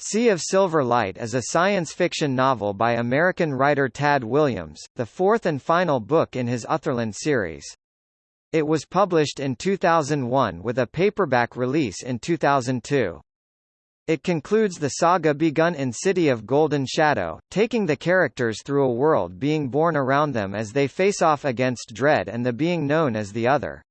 Sea of Silver Light is a science fiction novel by American writer Tad Williams, the fourth and final book in his Otherland series. It was published in 2001 with a paperback release in 2002. It concludes the saga begun in City of Golden Shadow, taking the characters through a world being born around them as they face off against Dread and the being known as the Other.